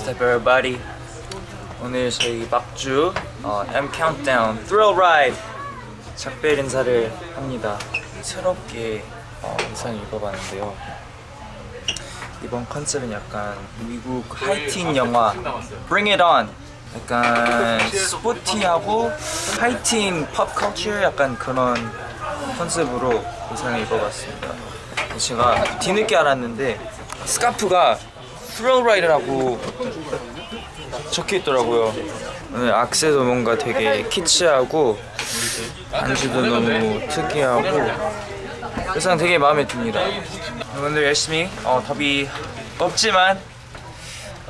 What's up everybody? 오늘 저희 막주 어, M Countdown Thrill Ride 작별 인사를 합니다. 새롭게 어, 의상을 입어봤는데요. 이번 컨셉은 약간 미국 하이틴 영화 Bring It On 약간 스포티하고 하이틴 팝 컬처 약간 그런 컨셉으로 의상을 입어봤습니다. 제가 뒤늦게 알았는데 스카프가 Ride라고 적혀 있더라고요. 오늘 악세도 뭔가 되게 키치하고 안주도 너무 특이하고 의상 되게 마음에 듭니다. 오늘 열심히 어, 더비 없지만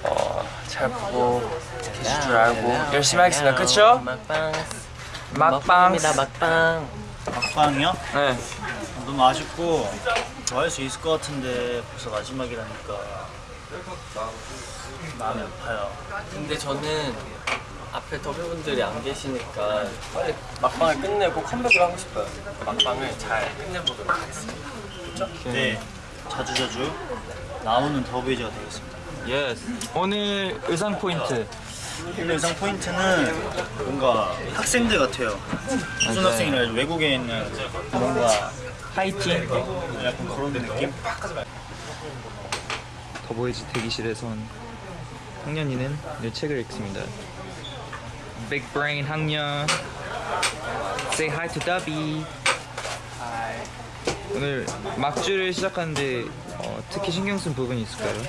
어, 잘 보고 계실 줄 알고 열심히 하겠습니다. 그쵸? 막방 막방. 먹습니다 막방 막방이요? 네. 너무 아쉽고 더할수 있을 것 같은데 벌써 마지막이라니까 마음이 아파요 근데 저는 앞에 더비분들이 안 계시니까 빨리 막방을 끝내고 컴백을 하고 싶어요 막방을 잘 끝내보도록 하겠습니다 네 자주 자주 나오는 더비즈가 되겠습니다 Yes. 오늘 의상 포인트. 오늘 의상 포인트는 뭔가 학생들 같아요 무슨. 학생이라 해야지 외국에 있는 뭔가 하이틴. 약간 그런 느낌? 더보이즈 대기실에선 학년이는 늘 책을 읽습니다. Big Brain 학년 Say hi to Dubby 오늘 막주를 시작하는데 어, 특히 신경 쓴 부분이 있을까요?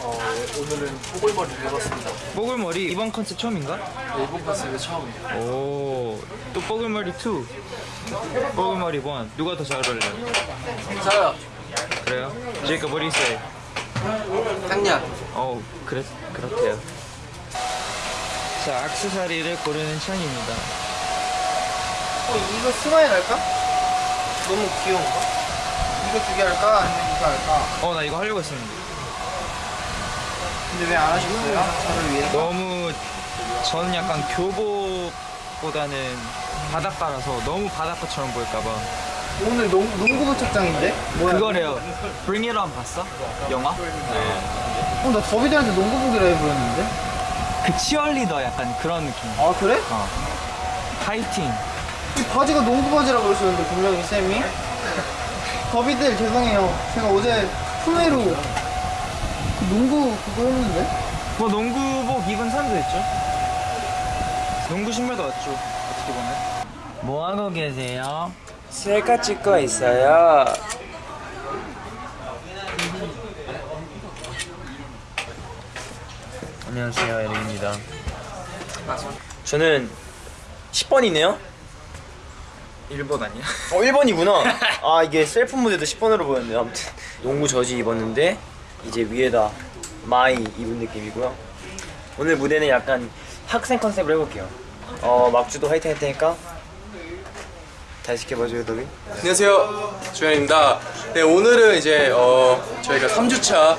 어, 오늘은 뽀글머리를 해봤습니다 뽀글머리 이번 컨셉 처음인가? 일본 컨셉이 처음이에요 오, 또 뽀글머리 2 뽀글머리 1 누가 더 잘 어울려요? 저요 그래요? 제이콥 what do you say? 당냥 어, 그래, 그렇대요. 자, 악세사리를 고르는 찬입니다. 어, 이거 smile 할까? 너무 귀여운가? 이거 두 개 할까? 아니면 이거 할까? 어, 나 이거 하려고 했었는데. 근데 왜 안 하셨어요? 저를 위해? 너무, 저는 약간 교복보다는 바닷가라서 너무 바닷가처럼 보일까봐. 오늘 농, 농구부 착장인데? 뭐야? 그거래요. Bring It On 봤어? 영화? 어, 나 더비들한테 농구복이라 해버렸는데? 그 치얼리더 약간 그런 느낌. 아, 그래? 어. 하이틴. 이 바지가 농구 바지라 그러셨는데, 분명히 쌤이? 더비들, 죄송해요. 제가 어제 후회로 그 농구 그거 했는데? 뭐 농구복 입은 사람도 있죠. 농구 신발도 왔죠. 어떻게 보면. 뭐 하고 계세요? 셀카 찍고 있어요. 안녕하세요 에릭입니다 저는 10번이네요? 1번 아니야? 어 1번이구나 아 이게 셀프 모드로 10번으로 보였네요 아무튼 농구 저지 입었는데 이제 위에다 마이 입은 느낌이고요 오늘 무대는 약간 학생 컨셉으로 해볼게요 어 막주도 화이팅 할 테니까 잘 지켜봐줘요 더비 안녕하세요. 주연입니다. 네 오늘은 이제 어 저희가 3주차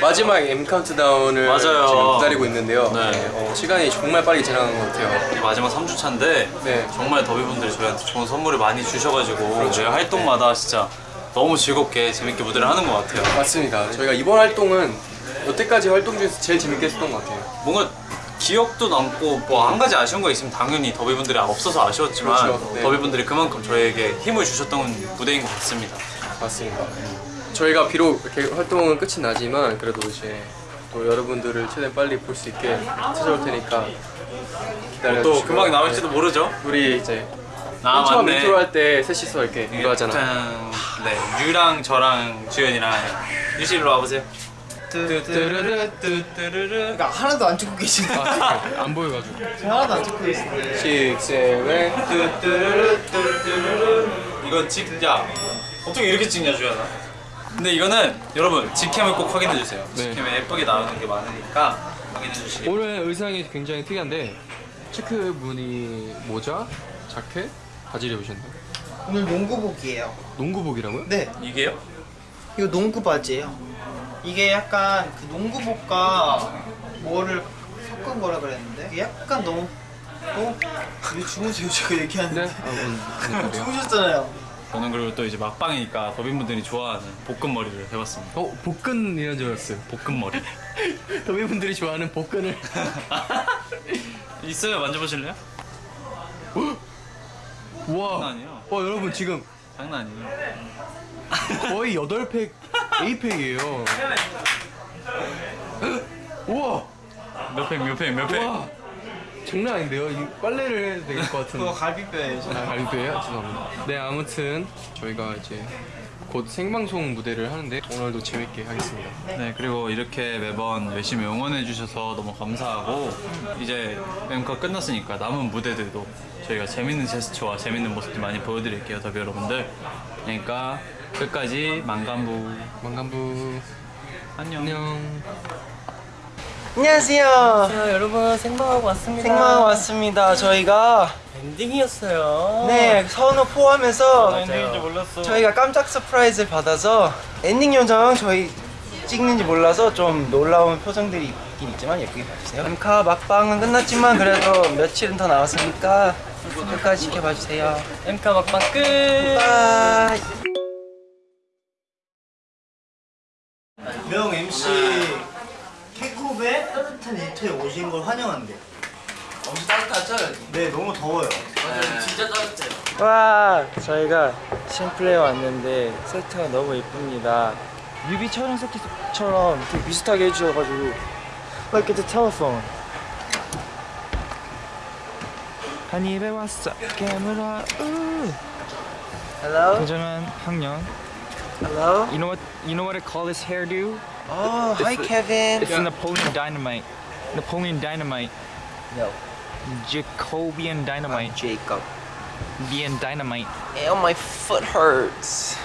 마지막 M 카운트다운을 맞아요. 지금 기다리고 있는데요. 네. 네, 어, 시간이 정말 빨리 지나간 것 같아요. 이게 마지막 3주차인데 네. 정말 더비분들이 저희한테 좋은 선물을 많이 주셔가지고 저희 활동마다 진짜 너무 즐겁게 재밌게 무대를 하는 것 같아요. 맞습니다. 저희가 이번 활동은 여태까지 활동 중에서 제일 재밌게 했었던 것 같아요. 뭔가 기억도 남고 뭐 한 가지 아쉬운 거 있으면 당연히 더비분들이 없어서 아쉬웠지만 그렇죠. 네. 더비분들이 그만큼 저희에게 힘을 주셨던 무대인 것 같습니다. 맞습니다. 저희가 비록 이렇게 활동은 끝이 나지만 그래도 이제 또 여러분들을 최대한 빨리 볼 수 있게 찾아올 테니까 기다려주시고 또 금방 나올지도 모르죠? 우리 이제 아 처음 맞네. 인트로 할 때 셋이서 이렇게 이거 하잖아. 짠. 네 큐랑 저랑 주연이랑 큐씨 일로 와보세요 그러니까 하나도 안 찍고 계신데. 안 보여가지고. 하나도 안 찍고 계신데. 6, 7, 이건 찍자 어떻게 이렇게 찍냐 주연아 근데 이거는 여러분 직캠을 꼭 확인해 주세요 직캠에 예쁘게 나오는 게 많으니까 확인해 주시기 오늘 의상이 굉장히 특이한데 체크 무늬 모자, 자켓, 바지를 입으셨나요? 오늘 농구복이에요. 농구복이라고요? 네. 이게요? 이거 농구 바지예요. 이게 약간 그 농구복과 뭐를 섞은 거라 그랬는데 이게 약간 너무 너무 왜 주무세요 제가 얘기하는데 네. 아, 오늘 그래요? 주무셨잖아요. 저는 그리고 또 이제 막방이니까 더빈분들이 좋아하는 볶음머리를 해봤습니다 어 복근이라는 줄 알았어요. 볶음머리 더비분들이 좋아하는 복근을 있어요 만져보실래요? 우와 장난 아니에요 와 여러분 지금 장난 아니에요 거의 8팩 A팩이에요 우와 몇 팩 몇 팩 몇팩 와 장난 아닌데요? 이 빨래를 해야 될것 같은데 그거 갈비뼈예요. 아, 갈비뼈예요? 죄송합니다. 네, 아무튼 저희가 이제 곧 생방송 무대를 하는데 오늘도 재밌게 하겠습니다. 네 그리고 이렇게 매번 열심히 응원해 주셔서 너무 감사하고 이제 mem카 끝났으니까 남은 무대들도 저희가 재밌는 제스처와 재밌는 모습들 많이 보여드릴게요 더비 여러분들 그러니까 끝까지 만감부 만감부 안녕 안녕. 안녕하세요. 자 여러분 생방하고 왔습니다 생방 왔습니다. 저희가 엔딩이었어요 네 선우 포함해서 엔딩인 줄 몰랐어 저희가 깜짝 surprise를 받아서 엔딩 요정 저희 찍는지 몰라서 좀 놀라운 표정들이 있긴 있지만 예쁘게 봐주세요. 엠카 막방은 끝났지만 그래도 며칠은 더 남았으니까 끝까지 지켜봐주세요. 엠카 막방 끝 bye. 명 MC 캡콤의 따뜻한 일터에 오신 걸 환영한대. 엄청 따뜻하죠? 네, 너무 더워요. 맞아요 진짜 따뜻해요 와 저희가 심플레에 왔는데 세트가 너무 예쁩니다 뮤비 촬영 세트처럼 되게 비슷하게 해주셔가지고 the telephone 한 입에 왔어 깨물어 우 Hello, 도전한 학년 hello. You know what you know what I call this hairdo? Oh, hi Kevin. It's Napoleon Dynamite Napoleon Dynamite No, Jacobian Dynamite Jacob. Being Dynamite Ew, my foot hurts.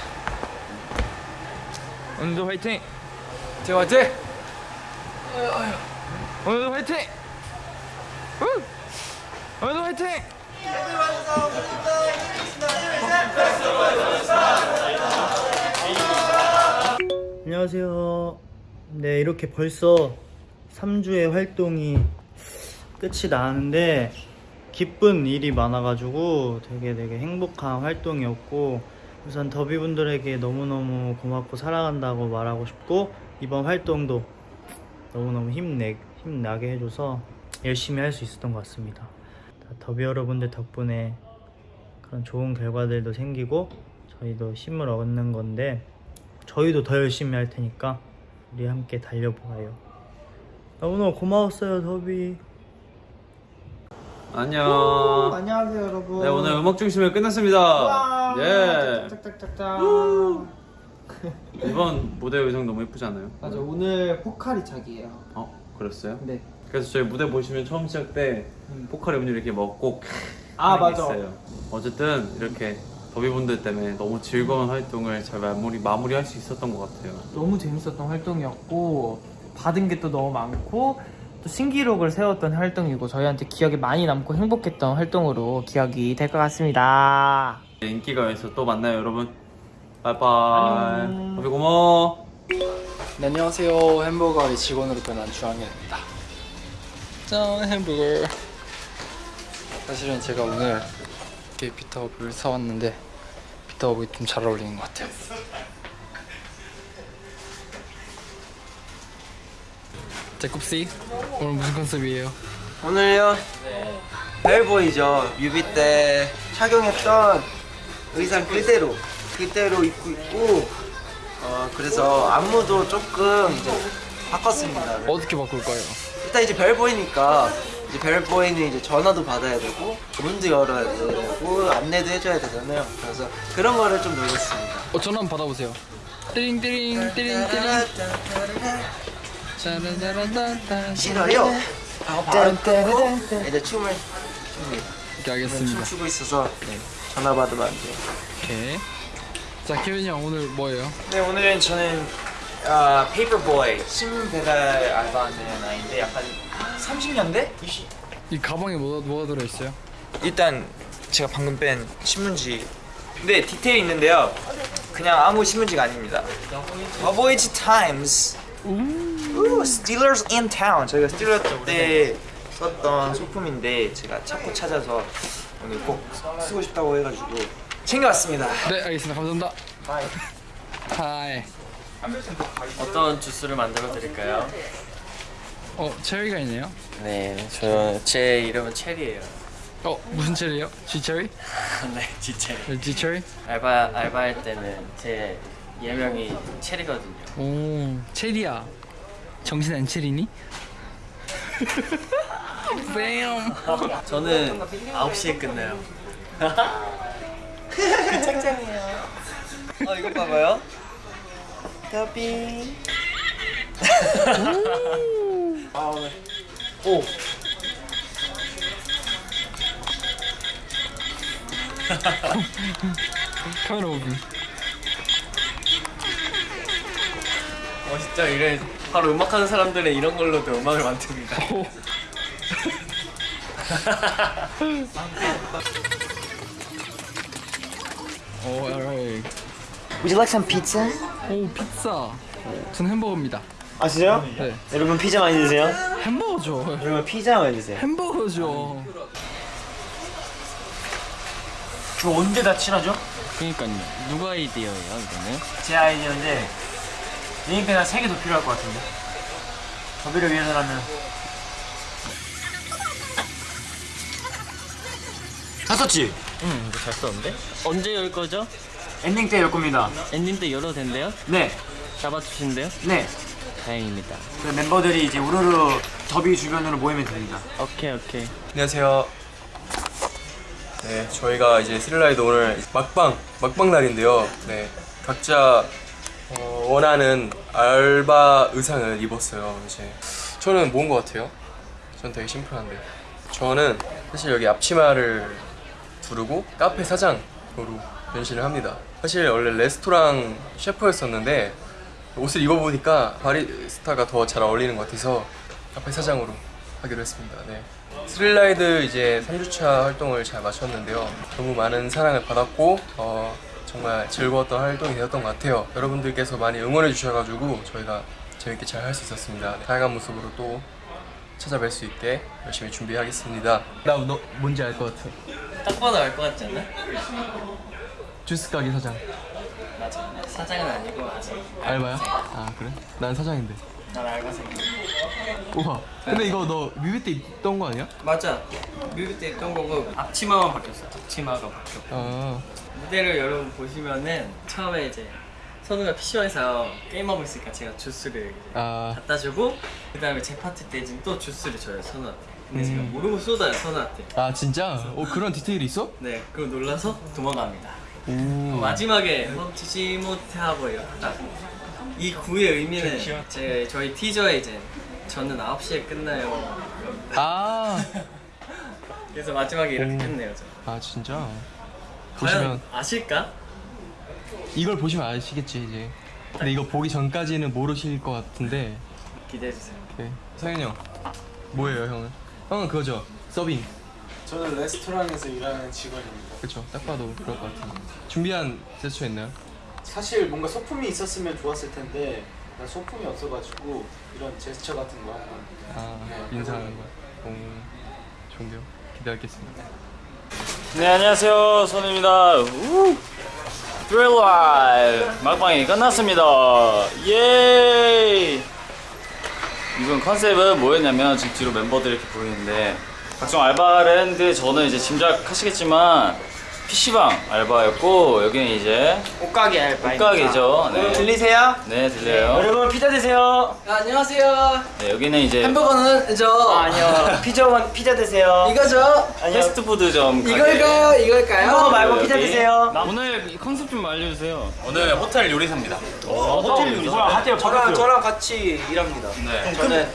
오늘도 화이팅! 제가 화이팅! 오늘도 화이팅! 우! 오늘도 화이팅! 네, 이렇게 벌써 3주의 활동이 끝이 나는데 기쁜 일이 많아가지고 되게 되게 행복한 활동이었고 우선 더비분들에게 너무너무 고맙고 사랑한다고 말하고 싶고 이번 활동도 너무너무 힘내, 힘나게 해줘서 열심히 할 수 있었던 것 같습니다. 다 더비 여러분들 덕분에 그런 좋은 결과들도 생기고 저희도 힘을 얻는 건데 저희도 더 열심히 할 테니까 우리 함께 달려보아요. 너무너무 고마웠어요, 더비. 안녕 안녕하세요, 여러분. 네 오늘 음악 중심회 끝났습니다 예 짝짝짝짝. 이번 무대 의상 너무 예쁘지 않아요? 맞아, 오늘 포카리 착이에요. 어 그랬어요? 네. 그래서 저희 무대 보시면 처음 시작 때 포카리 음료 이렇게 먹고 아, 맞아. 어쨌든 이렇게 더비분들 때문에 너무 즐거운 활동을 잘 마무리 마무리할 수 있었던 것 같아요. 너무 재밌었던 활동이었고 받은 게 또 너무 많고 또 신기록을 세웠던 활동이고 저희한테 기억에 많이 남고 행복했던 활동으로 기억이 될 것 같습니다. 인기가요에서 또 만나요 여러분. 바이바이. 더비 고마워. 네, 안녕하세요. 햄버거의 직원으로 변한 주항현입니다. 짠 햄버거. 사실은 제가 오늘 이렇게 비타업을 사왔는데 비타업이 좀 잘 어울리는 것 같아요. 제kup씨 오늘 무슨 컨셉이에요? 오늘요? 벨보이죠. 뮤비 때 착용했던 의상 그대로 그대로 입고 있고 어 그래서 안무도 조금 이제 바꿨습니다. 어떻게 바꿀까요? 일단 이제 벨보이니까 이제 벨보이는 이제 전화도 받아야 되고 문도 열어야 되고 안내도 해줘야 되잖아요. 그래서 그런 거를 좀 노렸습니다. 어, 전화 한번 받아보세요. 띠링 띠링 띠링 띠링 싫어요. 바로 끄고 이제 춤을 춥니다. 이렇게 하겠습니다. 춤추고 있어서 네, 전화 받으면 안 돼요. 오케이. 자, 케빈이 형 오늘 뭐예요? 네 오늘은 저는 아, 페이퍼보이 신문 배달 알바하는 아이인데 약간 30년대? 이 가방에 뭐가, 뭐가 들어있어요? 일단 제가 방금 뺀 신문지 근데 디테일이 있는데요 그냥 아무 신문지가 아닙니다 더보이즈 Times new stealers in town 저희가 스틸러 때 썼던 소품인데 제가 찾고 찾아서 오늘 꼭 쓰고 싶다고 해가지고 챙겨왔습니다 네, 알겠습니다. 감사합니다. 하이. 어떤 주스를 만들어 드릴까요? 어 체리가 있네요. 네, 저 제 이름은 체리예요. 어 무슨 체리요? G 체리? 네, 지체. G 체리? 알바 알바할 때는 제 예명이 체리거든요. 오 체리야. 정신 안 차리니? 뱀. 저는 9시에 끝나요. 그 책장이에요. 어 이거 봐봐요. 더빙. 오 카메라 오브. 어 진짜 이래 바로 음악하는 사람들은 이런 걸로도 음악을 만듭니다. 오 alright. Would you like some pizza? 오 피자. 전 햄버거입니다. 아 진짜요? 네. 여러분 피자 많이 드세요? 햄버거죠. 여러분 피자 많이 드세요 햄버거죠. 저 언제 다 친하죠? 그러니까요. 누가 아이디어예요 이거는? 제 아이디어인데 네임펜 한3 개더 필요할 것 같은데 더비를 위해서라면 다 썼지? 응, 이거 잘 썼는데? 언제 열 거죠? 엔딩 때 열 겁니다 엔딩 때 열어도 된대요? 네 잡아주신대요? 네. 다행입니다. 그 멤버들이 이제 우르르 더비 주변으로 모이면 됩니다 오케이 오케이. 안녕하세요. 네, 저희가 이제 스릴라이드 오늘 막방 막방 날인데요. 네, 각자 어, 원하는 알바 의상을 입었어요. 이제 저는 뭔 것 같아요? 전 되게 심플한데. 저는 사실 여기 앞치마를 두르고 카페 사장으로 변신을 합니다. 사실 원래 레스토랑 셰프였었는데 옷을 입어보니까 바리스타가 더 잘 어울리는 것 같아서 카페 사장으로 하기로 했습니다. 네. 스릴라이드 이제 3주차 활동을 잘 마쳤는데요. 너무 많은 사랑을 받았고 어, 정말 즐거웠던 활동이 되었던 것 같아요. 여러분들께서 많이 응원해 주셔가지고 저희가 재밌게 잘 할 수 있었습니다. 다양한 모습으로 또 찾아뵐 수 있게 열심히 준비하겠습니다. 나 너 뭔지 알 것 같아. 딱 봐도 알 것 같지 않나? 주스 가게 사장. 맞아. 사장은 아니고 아직 알바야? 아 그래? 난 사장인데. 난 알바생. 우와. 근데 이거 너 뮤비 때 입던 거 아니야? 맞아. 뮤비 때 입던 거고 앞치마만 바뀌었어. 앞치마가 바뀌었고. 아. 무대를 여러분 보시면은 처음에 이제 선우가 PC방에서 게임하고 있으니까 제가 주스를 아. 갖다 주고 그 다음에 제 파티 때 지금 또 주스를 줘요 선우한테. 근데 제가 음. 모르고 쏟아요 선우한테. 아 진짜? 어 그런 디테일이 있어? 네, 그거 놀라서 도망갑니다. 오. 마지막에 멈추지 못해 하고요. 딱이 구의 의미는 제 저희 티저에 이제 저는 9시에 끝나요. 아. 그래서 마지막에 이렇게 오. 끝내요. 저. 아 진짜. 보시면 아실까? 이걸 보시면 아시겠지 이제. 근데 이거 보기 전까지는 모르실 것 같은데. 기대해 주세요. 오케이. 성현이 형. 뭐예요 형은? 형은 그거죠. 서빙. 저는 레스토랑에서 일하는 직원입니다. 그쵸. 딱 봐도 그럴 것 같은데. 준비한 제스처 있나요? 사실 뭔가 소품이 있었으면 좋았을 텐데 난 소품이 없어가지고 이런 제스처 같은 거 한번 아 인사하는 거. 오. 좋은데요. 기대하겠습니다. 네 안녕하세요 선우입니다 우! 드릴 라이브 막방이 끝났습니다 예 이번 컨셉은 뭐였냐면 지금 뒤로 멤버들이 이렇게 보이는데 각종 알바를 했는데 저는 이제 짐작하시겠지만 PC방 알바였고 여기는 이제 옷가게 알바 옷가게죠 네. 들리세요? 네 들려요 여러분 피자 드세요 안녕하세요. 네 여기는 이제 햄버거는 저 아 니요 피자 피자 드세요 이거죠? 아니요 패스트푸드점 이걸까요? 이걸까요? 햄버거 말고 피자. 드세요 오늘 컨셉 좀 알려주세요 오늘 호텔 요리사입니다. 호텔 요리사 하태요 저랑 저랑 같이 일합니다. 네. 저는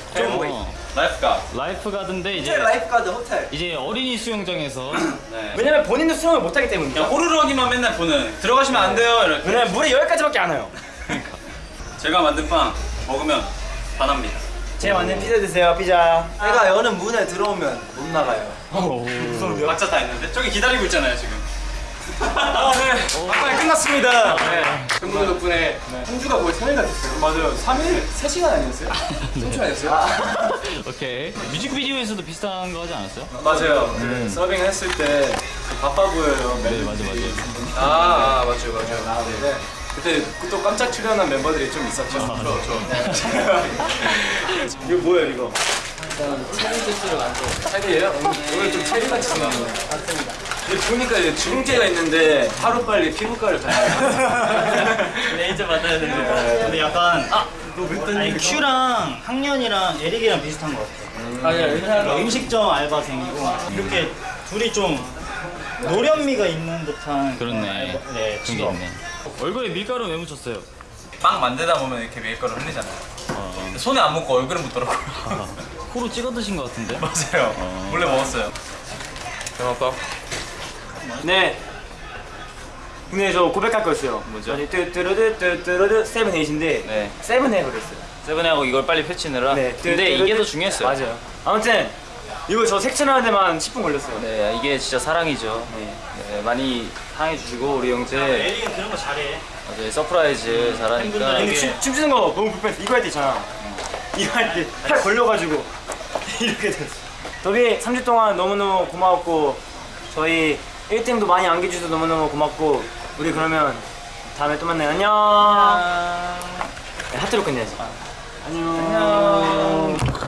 어, lifegua. lifeguard인데 이제 lifeguard 호텔. 이제 어린이 수영장에서 네. 왜냐면 본인도 수영을 못하기 그냥 호루라기만 맨날 보는 들어가시면 안 돼요 이렇게. 왜냐면 물이 여기까지밖에 안 와요 제가 만든 빵 먹으면 반합니다. 제 만든 피자 드세요 피자 내가 여는 문에 들어오면 못 나가요. 각자 다 있는데 저기 기다리고 있잖아요 지금. 아 네 막방이 끝났습니다 팬분들 덕분에 한 주가 거의 3일가 됐어요. 맞아요. 3일? 3시간 아니었어요? 3초 아니었어요? 오케이 뮤직비디오에서도 비슷한 거 하지 않았어요? 맞아요. 그 서빙 했을 때그 바빠 보여요. 네 맞아 맞아 아, 아 맞아요 맞아요. 나오는데 그때 또 깜짝 출연한 멤버들이 좀 있었죠. 이거 뭐예요 이거? 체리 주스를 만들어 체리예요? 오늘 좀 체리 같이 생겼네. 맞습니다. 보니까 이제 주름제가 있는데 하루 빨리 피부과를 가야 레이저 받아야 됩니다. 근데 약간 아, 너 그랬더니 아니 큐랑 학년이랑 에릭이랑 비슷한 것 같아. 아니야, 의사가 음식점 알바생이고 이렇게 둘이 좀 노련미가 있는 듯한 그렇네. 알바- 네, 직업. 있네. 얼굴에 밀가루 왜 묻혔어요? 빵 만들다 보면 이렇게 밀가루 흘리잖아요. 근데 손에 안 묻고 얼굴에 묻더라고요. 코로 찍어 드신 것 같은데? 맞아요. 원래 먹었어요. 잘 먹었다. 네. 근데 저 고백할 거 있어요. 뭐죠? 아니, 뚜뚜루드 seven eight인데 네. seven에 그랬어요. seven하고 이걸 빨리 펼치느라. 네. 근데 이게 더 중요했어요. 맞아요. 아무튼 이거 저 색칠하는 데만 10분 걸렸어요. 네, 이게 진짜 사랑이죠. 네. 네, 많이 사랑해 주시고 우리 형제 에릭은 그런 거 잘해. 맞아요. surprise 잘하니까. 팬분들에게 근데 춤, 춤추는 거 너무 불편해. 이거 할 때 있잖아. 이거 할 때 팔 걸려가지고 이렇게 됐어. 더비 3주 동안 너무너무 고마웠고 저희 1등도 많이 안겨주셔서 너무너무 고맙고 우리 그러면 다음에 또 만나요. 안녕. 네, 하트로 끝내야지. 안녕.